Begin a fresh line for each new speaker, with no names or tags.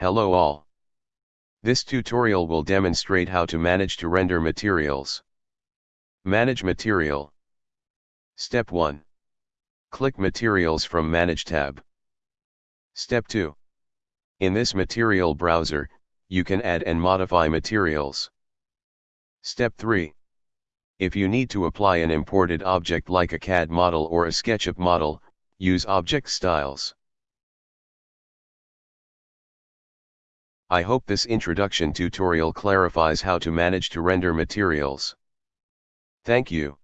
Hello all. This tutorial will demonstrate how to manage to render materials. Manage material. Step 1. Click Materials from Manage tab. Step 2. In this material browser, you can add and modify materials. Step 3. If you need to apply an imported object like a CAD model or a SketchUp model, use object styles. I hope this introduction tutorial clarifies how to manage to render materials. Thank you.